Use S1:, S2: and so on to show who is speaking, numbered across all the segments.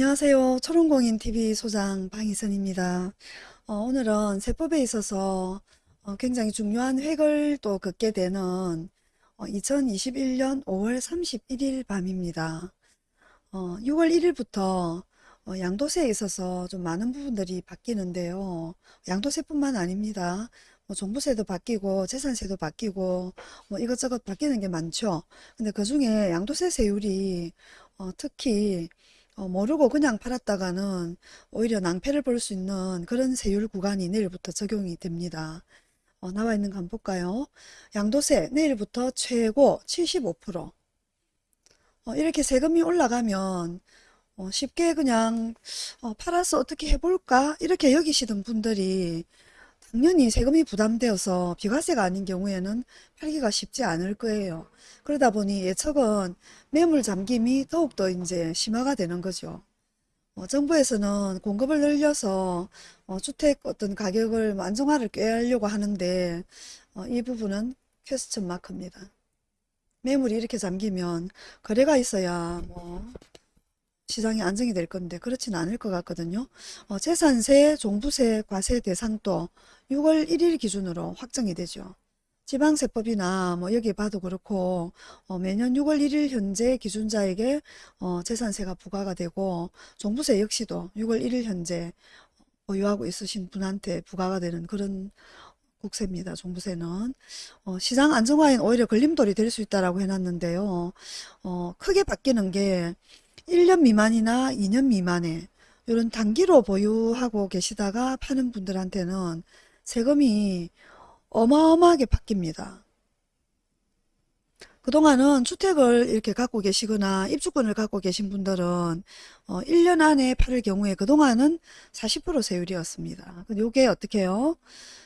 S1: 안녕하세요. 초롱공인TV 소장 방희선입니다. 어, 오늘은 세법에 있어서 어, 굉장히 중요한 획을 또 긋게 되는 2021년 5월 31일 밤입니다. 6월 1일부터 어, 양도세에 있어서 좀 많은 부분들이 바뀌는데요. 양도세뿐만 아닙니다. 뭐 종부세도 바뀌고 재산세도 바뀌고 뭐 이것저것 바뀌는 게 많죠. 근데 그 중에 양도세 세율이 어, 특히 어, 모르고 그냥 팔았다가는 오히려 낭패를 볼 수 있는 그런 세율 구간이 내일부터 적용이 됩니다. 어, 나와 있는 거 한번 볼까요? 양도세 내일부터 최고 75% 어, 이렇게 세금이 올라가면 어, 쉽게 그냥 어, 팔아서 어떻게 해볼까 이렇게 여기시던 분들이 당연히 세금이 부담되어서 비과세가 아닌 경우에는 팔기가 쉽지 않을 거예요. 그러다 보니 예측은 매물 잠김이 더욱더 이제 심화가 되는 거죠. 어, 정부에서는 공급을 늘려서 어, 주택 어떤 가격을 안정화를 꾀하려고 하는데 어, 이 부분은 퀘스천 마크입니다. 매물이 이렇게 잠기면 거래가 있어야 뭐 시장이 안정이 될 건데 그렇지는 않을 것 같거든요. 어, 재산세, 종부세, 과세 대상도 6월 1일 기준으로 확정이 되죠. 지방세법이나 뭐 여기 봐도 그렇고 어, 매년 6월 1일 현재 기준자에게 어, 재산세가 부과가 되고 종부세 역시도 6월 1일 현재 보유하고 있으신 분한테 부과가 되는 그런 국세입니다. 종부세는 어, 시장 안정화엔 오히려 걸림돌이 될 수 있다라고 해놨는데요. 어, 크게 바뀌는 게 1년 미만이나 2년 미만에 이런 단기로 보유하고 계시다가 파는 분들한테는 세금이 어마어마하게 바뀝니다. 그동안은 주택을 이렇게 갖고 계시거나 입주권을 갖고 계신 분들은 어, 1년 안에 팔을 경우에 그동안은 40% 세율이었습니다. 이게 어떻게 해요?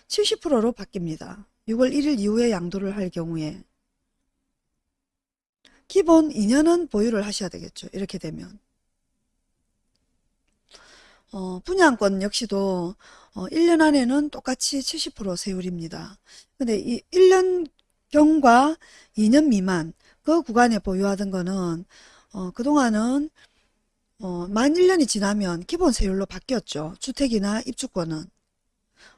S1: 70%로 바뀝니다. 6월 1일 이후에 양도를 할 경우에 기본 2년은 보유를 하셔야 되겠죠. 이렇게 되면. 어, 분양권 역시도 어, 1년 안에는 똑같이 70% 세율입니다. 근데 이 1년 경과 2년 미만 그 구간에 보유하던 거는 어, 그동안은 어, 만 1년이 지나면 기본 세율로 바뀌었죠. 주택이나 입주권은.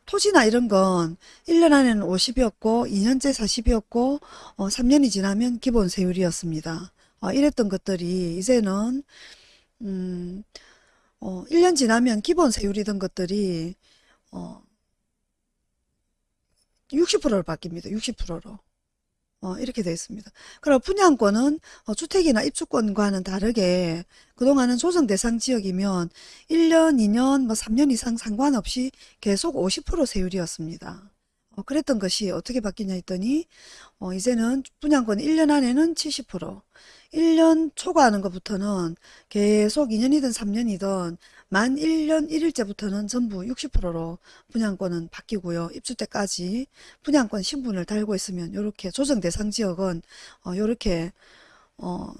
S1: 토지나 이런 건 1년 안에는 50이었고 2년째 40이었고 어, 3년이 지나면 기본 세율이었습니다. 어, 이랬던 것들이 이제는 음, 어, 1년 지나면 기본 세율이던 것들이 어, 60%로 바뀝니다. 60%로. 어, 이렇게 되어 있습니다. 그럼 분양권은 어, 주택이나 입주권과는 다르게 그동안은 조정 대상 지역이면 1년, 2년, 뭐 3년 이상 상관없이 계속 50% 세율이었습니다. 어, 그랬던 것이 어떻게 바뀌냐 했더니 어, 이제는 분양권 1년 안에는 70% 1년 초과하는 것부터는 계속 2년이든 3년이든 만 1년 1일째부터는 전부 60%로 분양권은 바뀌고요. 입주 때까지 분양권 신분을 달고 있으면 이렇게 조정 대상 지역은 이렇게 어, 어,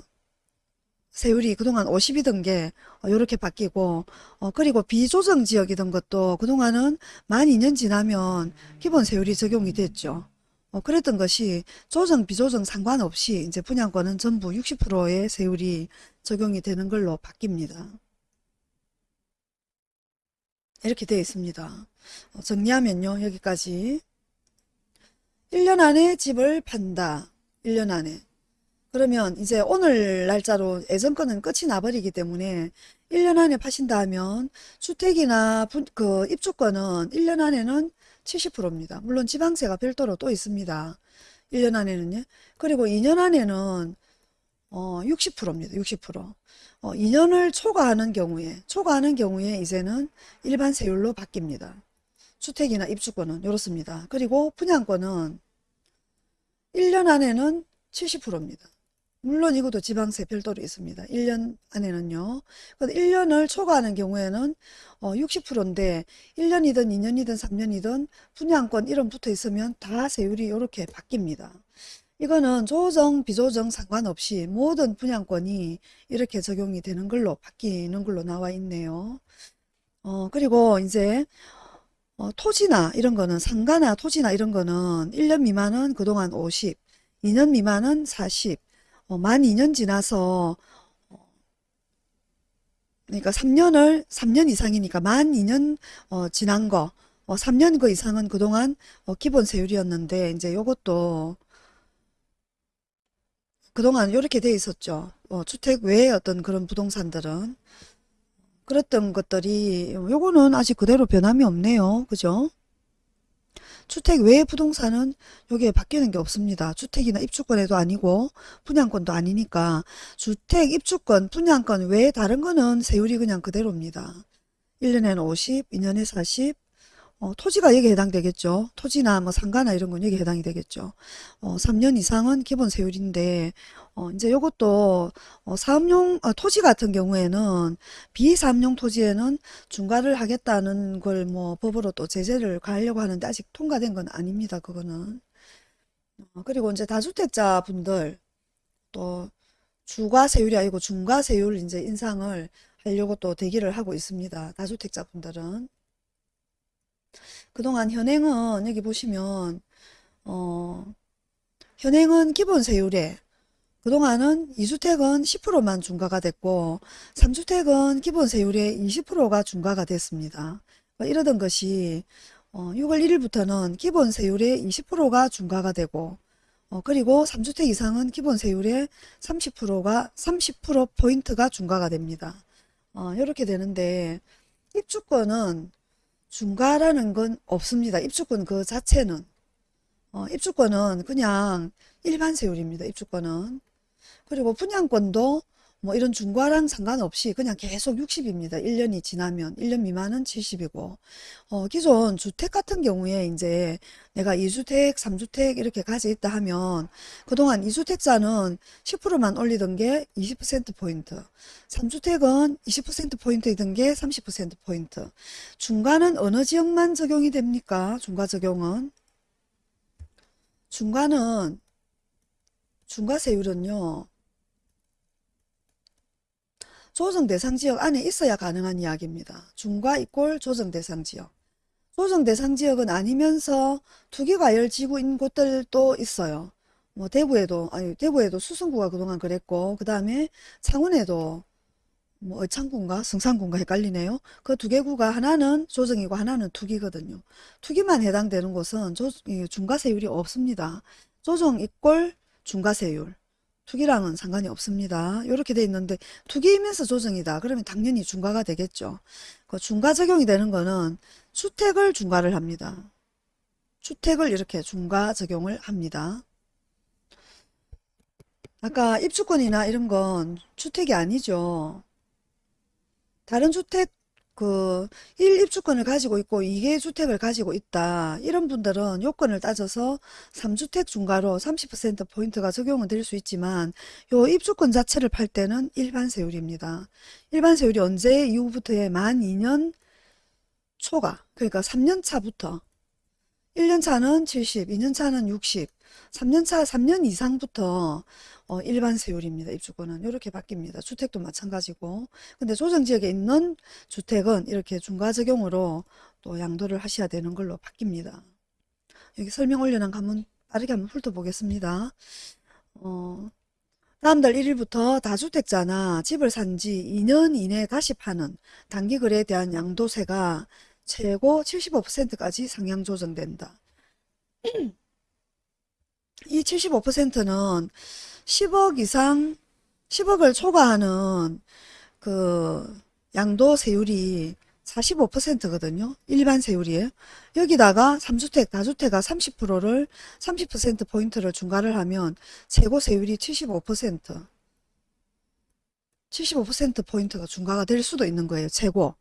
S1: 세율이 그동안 50이던 게 이렇게 바뀌고 어, 그리고 비조정 지역이던 것도 그동안은 만 2년 지나면 기본 세율이 적용이 됐죠. 어, 그랬던 것이 조정 비조정 상관없이 이제 분양권은 전부 60%의 세율이 적용이 되는 걸로 바뀝니다. 이렇게 되어 있습니다. 어, 정리하면요. 여기까지 1년 안에 집을 판다. 1년 안에 그러면 이제 오늘 날짜로 예전 거는 끝이 나버리기 때문에 1년 안에 파신다 하면 주택이나 분, 그 입주권은 1년 안에는 70%입니다. 물론 지방세가 별도로 또 있습니다. 1년 안에는요. 그리고 2년 안에는 어, 60%입니다. 60%. 어, 2년을 초과하는 경우에 초과하는 경우에 이제는 일반 세율로 바뀝니다. 주택이나 입주권은 이렇습니다. 그리고 분양권은 1년 안에는 70%입니다. 물론 이것도 지방세 별도로 있습니다. 1년 안에는요. 1년을 초과하는 경우에는 60%인데 어, 1년이든 2년이든 3년이든 분양권 이름 붙어 있으면 다 세율이 이렇게 바뀝니다. 이거는 조정, 비조정 상관없이 모든 분양권이 이렇게 적용이 되는 걸로 바뀌는 걸로 나와 있네요. 어, 그리고 이제 어, 토지나 이런 거는 상가나 토지나 이런 거는 1년 미만은 그동안 50, 2년 미만은 40, 어, 만 2년 지나서 그러니까 3년을 3년 이상이니까 만 2년 어, 지난 거 어, 3년 그 이상은 그동안 어, 기본 세율이었는데 이제 요것도 그동안 이렇게 돼 있었죠. 어, 주택 외의 어떤 그런 부동산들은 그랬던 것들이 요거는 아직 그대로 변함이 없네요. 그죠? 주택 외의 부동산은 여기에 바뀌는 게 없습니다. 주택이나 입주권에도 아니고 분양권도 아니니까 주택, 입주권, 분양권 외에 다른 거는 세율이 그냥 그대로입니다. 1년에는 50, 2년에 40, 어, 토지가 여기에 해당되겠죠. 토지나 뭐 상가나 이런 건 여기에 해당이 되겠죠. 어, 3년 이상은 기본 세율인데 어, 이제 요것도 어, 사업용 어, 토지 같은 경우에는 비사업용 토지에는 중과를 하겠다는 걸 뭐 법으로 또 제재를 가하려고 하는데 아직 통과된 건 아닙니다. 그거는. 어, 그리고 이제 다주택자 분들 또 주과 세율이 아니고 중과 세율 이제 인상을 하려고 또 대기를 하고 있습니다. 다주택자 분들은. 그동안 현행은 여기 보시면 어, 현행은 기본 세율에 그동안은 2주택은 10%만 중과가 됐고 3주택은 기본 세율의 20%가 중과가 됐습니다. 뭐 이러던 것이 어, 6월 1일부터는 기본 세율의 20%가 중과가 되고 어, 그리고 3주택 이상은 기본 세율의 30%가 30% 포인트가 중과가 됩니다. 어, 이렇게 되는데 입주권은 중과라는 건 없습니다. 입주권 그 자체는 어, 입주권은 그냥 일반 세율입니다. 입주권은 그리고 분양권도 뭐 이런 중과랑 상관없이 그냥 계속 60입니다. 1년이 지나면 1년 미만은 70이고 어, 기존 주택 같은 경우에 이제 내가 2주택, 3주택 이렇게 가지 있다 하면 그동안 2주택자는 10%만 올리던 게 20% 포인트, 3주택은 20% 포인트이던 게 30% 포인트. 중과는 어느 지역만 적용이 됩니까? 중과 적용은 중과는 중과 세율은요. 조정 대상 지역 안에 있어야 가능한 이야기입니다. 중과 이꼴 조정 대상 지역. 조정 대상 지역은 아니면서 투기과열 지구인 곳들도 있어요. 뭐 대구에도 아니 대구에도 수성구가 그동안 그랬고 그 다음에 창원에도 뭐 의창군가 성산군가 헷갈리네요. 그 두 개 구가 하나는 조정이고 하나는 투기거든요. 투기만 해당되는 곳은 조, 이 중과세율이 없습니다. 조정 이꼴 중과세율. 투기랑은 상관이 없습니다. 이렇게 돼 있는데 투기이면서 조정이다. 그러면 당연히 중과가 되겠죠. 그 중과 적용이 되는 거는 주택을 중과를 합니다. 주택을 이렇게 중과 적용을 합니다. 아까 입주권이나 이런 건 주택이 아니죠. 다른 주택 그 1입주권을 가지고 있고 2개 주택을 가지고 있다. 이런 분들은 요건을 따져서 3주택 중과로 30% 포인트가 적용은 될 수 있지만 요 입주권 자체를 팔 때는 일반 세율입니다. 일반 세율이 언제 이후부터의 만 2년 초가 그러니까 3년 차부터 1년 차는 70, 2년 차는 60, 3년 차 3년 이상부터 어, 일반 세율입니다. 입주권은 이렇게 바뀝니다. 주택도 마찬가지고 근데 조정지역에 있는 주택은 이렇게 중과 적용으로 또 양도를 하셔야 되는 걸로 바뀝니다. 여기 설명 올려놓은 거 한번 빠르게 한번 훑어보겠습니다. 어, 다음 달 1일부터 다주택자나 집을 산 지 2년 이내 다시 파는 단기거래에 대한 양도세가 최고 75%까지 상향 조정된다. 이 75%는 10억 이상, 10억을 초과하는 그 양도 세율이 45%거든요. 일반 세율이에요. 여기다가 3주택, 다주택가 30%를 30% 포인트를 중과를 하면 최고 세율이 75%. 75% 포인트가 중과가 될 수도 있는 거예요. 최고.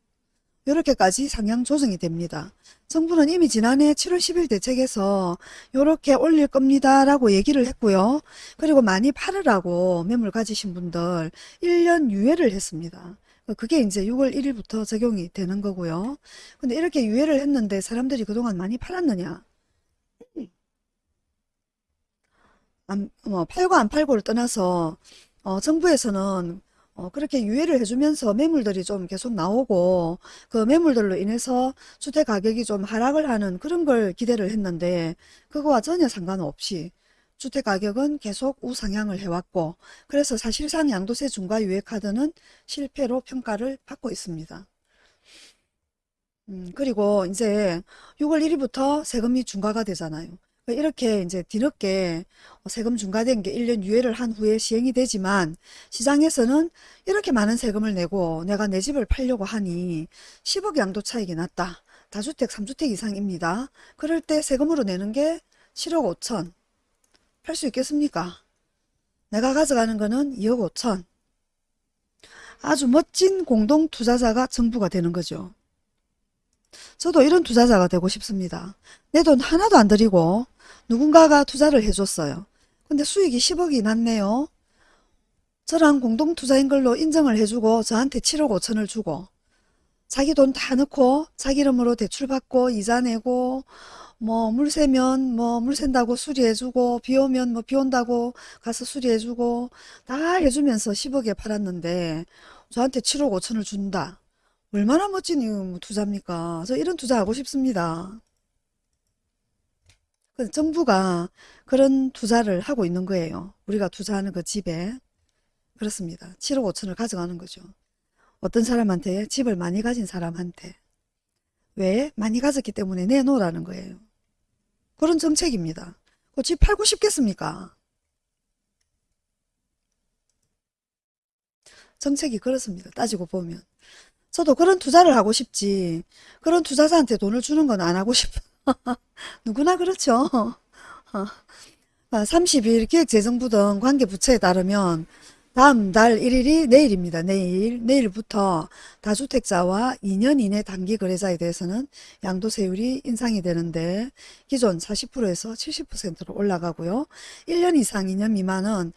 S1: 이렇게까지 상향 조정이 됩니다. 정부는 이미 지난해 7월 10일 대책에서 이렇게 올릴 겁니다 라고 얘기를 했고요. 그리고 많이 팔으라고 매물 가지신 분들 1년 유예를 했습니다. 그게 이제 6월 1일부터 적용이 되는 거고요. 근데 이렇게 유예를 했는데 사람들이 그동안 많이 팔았느냐? 안, 뭐 팔고 안 팔고를 떠나서 어, 정부에서는 어, 그렇게 유예를 해주면서 매물들이 좀 계속 나오고 그 매물들로 인해서 주택 가격이 좀 하락을 하는 그런 걸 기대를 했는데 그거와 전혀 상관없이 주택 가격은 계속 우상향을 해왔고 그래서 사실상 양도세 중과 유예 카드는 실패로 평가를 받고 있습니다. 음, 그리고 이제 6월 1일부터 세금이 중과가 되잖아요. 이렇게 이제 뒤늦게 세금 중과된 게 1년 유예를 한 후에 시행이 되지만 시장에서는 이렇게 많은 세금을 내고 내가 내 집을 팔려고 하니 10억 양도 차익이 났다. 다주택, 3주택 이상입니다. 그럴 때 세금으로 내는 게 7억 5천. 팔 수 있겠습니까? 내가 가져가는 거는 2억 5천. 아주 멋진 공동 투자자가 정부가 되는 거죠. 저도 이런 투자자가 되고 싶습니다. 내 돈 하나도 안 들이고 누군가가 투자를 해줬어요. 근데 수익이 10억이 났네요. 저랑 공동 투자인 걸로 인정을 해주고 저한테 7억 5천을 주고 자기 돈 다 넣고 자기 이름으로 대출받고 이자 내고 뭐물 새면 뭐 물 샌다고 수리해주고 비 오면 뭐 비 온다고 가서 수리해주고 다 해주면서 10억에 팔았는데 저한테 7억 5천을 준다. 얼마나 멋진 이 투자입니까? 저 이런 투자 하고 싶습니다. 그 정부가 그런 투자를 하고 있는 거예요. 우리가 투자하는 그 집에. 그렇습니다. 7억 5천을 가져가는 거죠. 어떤 사람한테 집을 많이 가진 사람한테 왜? 많이 가졌기 때문에 내놓으라는 거예요. 그런 정책입니다. 그집 팔고 싶겠습니까? 정책이 그렇습니다. 따지고 보면. 저도 그런 투자를 하고 싶지. 그런 투자자한테 돈을 주는 건 안 하고 싶어. 누구나 그렇죠. 30일 기획재정부 등 관계부처에 따르면 다음 달 1일이 내일입니다. 내일, 내일부터 다주택자와 2년 이내 단기 거래자에 대해서는 양도세율이 인상이 되는데 기존 40%에서 70%로 올라가고요. 1년 이상 2년 미만은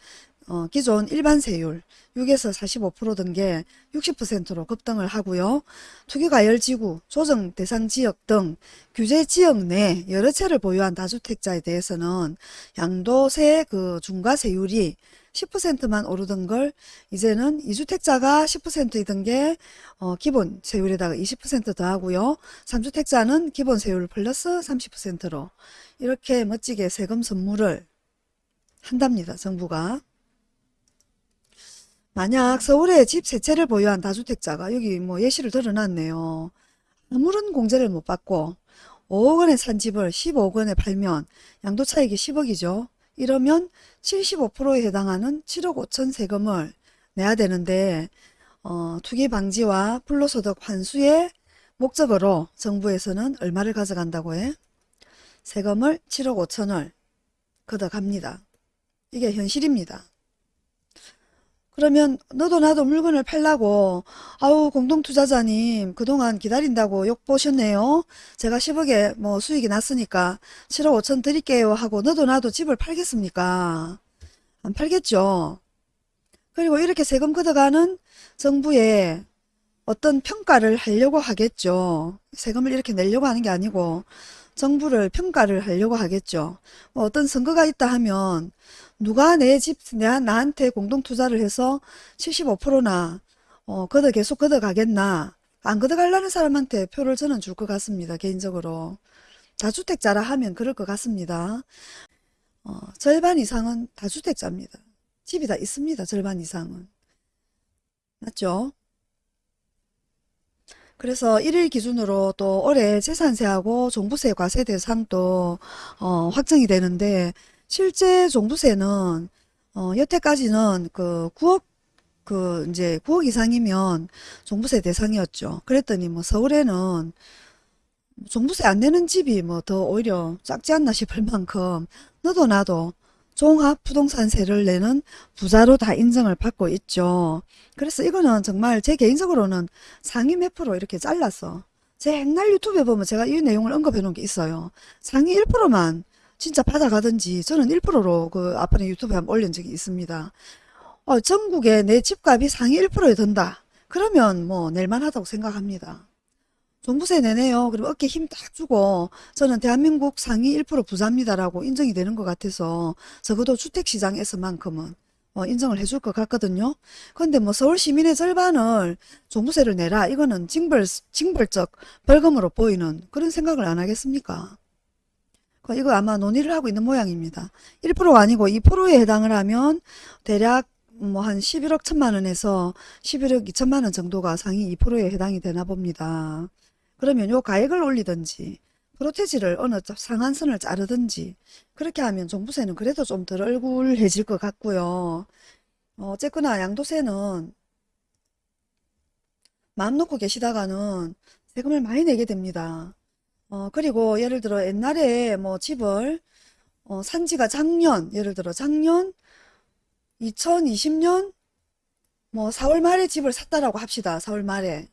S1: 어, 기존 일반 세율 6에서 45%든 게 60%로 급등을 하고요. 투기과열지구, 조정 대상 지역 등 규제 지역 내 여러 채를 보유한 다주택자에 대해서는 양도세 그 중과세율이 10%만 오르던 걸 이제는 2주택자가 10%이던 게 어, 기본 세율에다가 20% 더하고요. 3주택자는 기본 세율 플러스 30%로 이렇게 멋지게 세금 선물을 한답니다. 정부가. 만약 서울에 집 세 채를 보유한 다주택자가 여기 뭐 예시를 들어놨네요. 아무런 공제를 못 받고 5억 원에 산 집을 15억 원에 팔면 양도 차익이 10억이죠. 이러면 75%에 해당하는 7억 5천 세금을 내야 되는데 어, 투기 방지와 불로소득 환수의 목적으로 정부에서는 얼마를 가져간다고 해? 세금을 7억 5천을 걷어갑니다. 이게 현실입니다. 그러면 너도 나도 물건을 팔라고 아우 공동투자자님 그동안 기다린다고 욕 보셨네요. 제가 10억에 뭐 수익이 났으니까 7억 5천 드릴게요 하고 너도 나도 집을 팔겠습니까? 안 팔겠죠. 그리고 이렇게 세금 걷어가는 정부의 어떤 평가를 하려고 하겠죠. 세금을 이렇게 내려고 하는 게 아니고 정부를 평가를 하려고 하겠죠. 뭐 어떤 선거가 있다 하면 누가 내 집, 내, 나한테 공동투자를 해서 75%나 어, 걷어 계속 걷어 가겠나 안 걷어 가려는 사람한테 표를 저는 줄 것 같습니다. 개인적으로. 다주택자라 하면 그럴 것 같습니다. 어, 절반 이상은 다주택자입니다. 집이 다 있습니다. 절반 이상은. 맞죠? 그래서 1일 기준으로 또 올해 재산세하고 종부세 과세 대상도 어, 확정이 되는데 실제 종부세는 어, 여태까지는 그 9억 그 이제 9억 이상이면 종부세 대상이었죠. 그랬더니 뭐 서울에는 종부세 안 내는 집이 뭐 더 오히려 작지 않나 싶을 만큼 너도 나도 종합 부동산세를 내는 부자로 다 인정을 받고 있죠. 그래서 이거는 정말 제 개인적으로는 상위 몇 프로 이렇게 잘랐어. 제 옛날 유튜브에 보면 제가 이 내용을 언급해 놓은 게 있어요. 상위 1%만 진짜 받아가든지 저는 1%로 그 앞번에 유튜브에 한번 올린 적이 있습니다. 어, 전국에 내 집값이 상위 1%에 든다. 그러면 뭐 낼만하다고 생각합니다. 종부세 내네요. 그럼 어깨 힘 딱 주고 저는 대한민국 상위 1% 부자입니다라고 인정이 되는 것 같아서 적어도 주택시장에서만큼은 어, 인정을 해줄 것 같거든요. 그런데 뭐 서울 시민의 절반을 종부세를 내라 이거는 징벌, 징벌적 벌금으로 보이는 그런 생각을 안 하겠습니까? 그 이거 아마 논의를 하고 있는 모양입니다. 1%가 아니고 2%에 해당을 하면 대략 뭐한 11억 천만 원에서 11억 2천만 원 정도가 상위 2%에 해당이 되나 봅니다. 그러면 요 가액을 올리든지 프로테지를 어느 쪽 상한선을 자르든지 그렇게 하면 종부세는 그래도 좀 덜 얼굴해질 것 같고요. 어, 어쨌거나 양도세는 마음 놓고 계시다가는 세금을 많이 내게 됩니다. 어, 그리고 예를 들어 옛날에 뭐 집을 어, 산 지가 작년, 예를 들어 작년 2020년 뭐 4월 말에 집을 샀다라고 합시다. 4월 말에.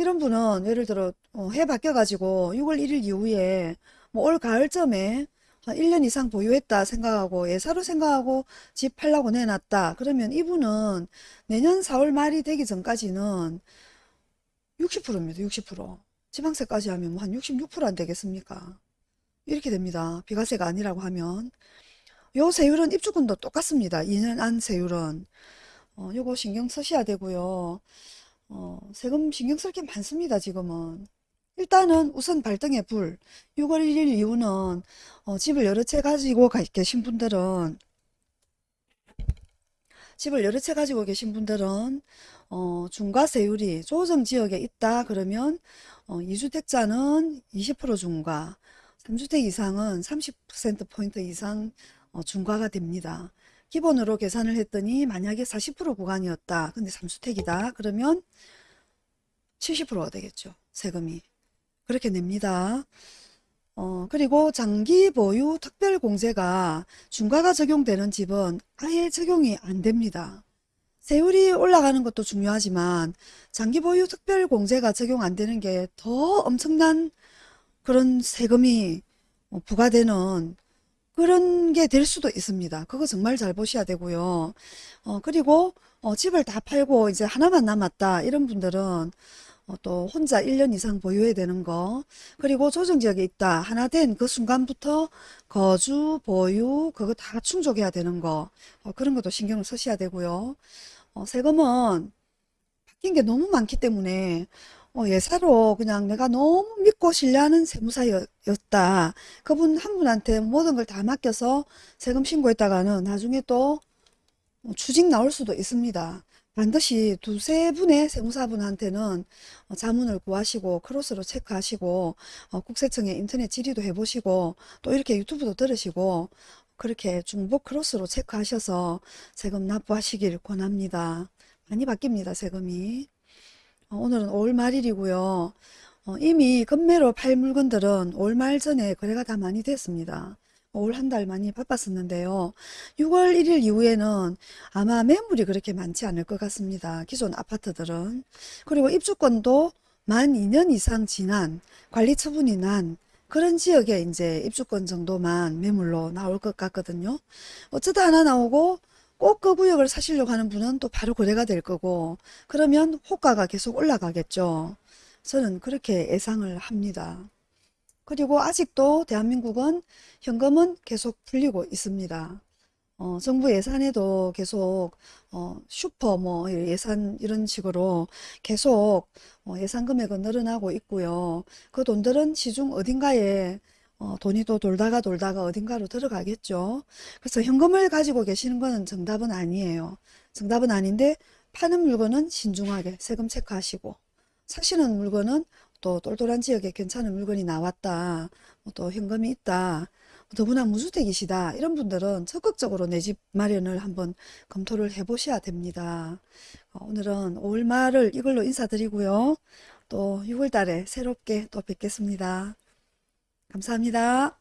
S1: 이런 분은 예를 들어 어, 해 바뀌어가지고 6월 1일 이후에 뭐 올 가을쯤에 한 1년 이상 보유했다 생각하고 예사로 생각하고 집 팔라고 내놨다. 그러면 이분은 내년 4월 말이 되기 전까지는 60%입니다. 60%. 지방세까지 하면 뭐 한 66%안 되겠습니까? 이렇게 됩니다. 비과세가 아니라고 하면. 요 세율은 입주권도 똑같습니다. 2년 안 세율은. 어, 요거 신경 쓰셔야 되고요. 어, 세금 신경 쓸 게 많습니다. 지금은. 일단은 우선 발등에 불. 6월 1일 이후는 어, 집을 여러 채 가지고 가- 계신 분들은 집을 여러 채 가지고 계신 분들은 어, 중과세율이 조정 지역에 있다 그러면 어, 2주택자는 20% 중과, 3주택 이상은 30%포인트 이상 어, 중과가 됩니다. 기본으로 계산을 했더니 만약에 40% 구간이었다. 근데 3주택이다. 그러면 70%가 되겠죠. 세금이. 그렇게 냅니다. 어, 그리고 장기 보유 특별공제가 중과가 적용되는 집은 아예 적용이 안 됩니다. 세율이 올라가는 것도 중요하지만 장기 보유 특별공제가 적용 안 되는 게 더 엄청난 그런 세금이 어, 부과되는 그런 게 될 수도 있습니다. 그거 정말 잘 보셔야 되고요. 어, 그리고 어, 집을 다 팔고 이제 하나만 남았다 이런 분들은 어, 또 혼자 1년 이상 보유해야 되는 거 그리고 조정지역에 있다 하나 된 그 순간부터 거주 보유 그거 다 충족해야 되는 거 어, 그런 것도 신경을 쓰셔야 되고요. 어, 세금은 바뀐 게 너무 많기 때문에 어, 예사로 그냥 내가 너무 믿고 신뢰하는 세무사였다. 그분 한 분한테 모든 걸 다 맡겨서 세금 신고했다가는 나중에 또 어, 추징 나올 수도 있습니다. 반드시 두세 분의 세무사분한테는 어, 자문을 구하시고 크로스로 체크하시고 어, 국세청에 인터넷 질의도 해보시고 또 이렇게 유튜브도 들으시고 그렇게 중복 크로스로 체크하셔서 세금 납부하시길 권합니다. 많이 바뀝니다, 세금이. 어, 오늘은 5월 말일이고요. 어, 이미 급매로 팔 물건들은 5월 말 전에 거래가 다 많이 됐습니다. 5월 한달 많이 바빴었는데요. 6월 1일 이후에는 아마 매물이 그렇게 많지 않을 것 같습니다. 기존 아파트들은. 그리고 입주권도 만 2년 이상 지난 관리 처분이 난 그런 지역에 이제 입주권 정도만 매물로 나올 것 같거든요. 어쩌다 하나 나오고 꼭 그 구역을 사시려고 하는 분은 또 바로 거래가 될 거고 그러면 호가가 계속 올라가겠죠. 저는 그렇게 예상을 합니다. 그리고 아직도 대한민국은 현금은 계속 풀리고 있습니다. 어, 정부 예산에도 계속 어, 슈퍼 뭐 예산 이런 식으로 계속 어, 예산 금액은 늘어나고 있고요. 그 돈들은 시중 어딘가에 어, 돈이 또 돌다가 돌다가 어딘가로 들어가겠죠. 그래서 현금을 가지고 계시는 거는 정답은 아니에요. 정답은 아닌데 파는 물건은 신중하게 세금 체크하시고 사시는 물건은 또 똘똘한 지역에 괜찮은 물건이 나왔다. 뭐또 현금이 있다. 더구나 무주택이시다. 이런 분들은 적극적으로 내 집 마련을 한번 검토를 해 보셔야 됩니다. 어, 오늘은 5월 말을 이걸로 인사드리고요. 또 6월 달에 새롭게 또 뵙겠습니다. 감사합니다.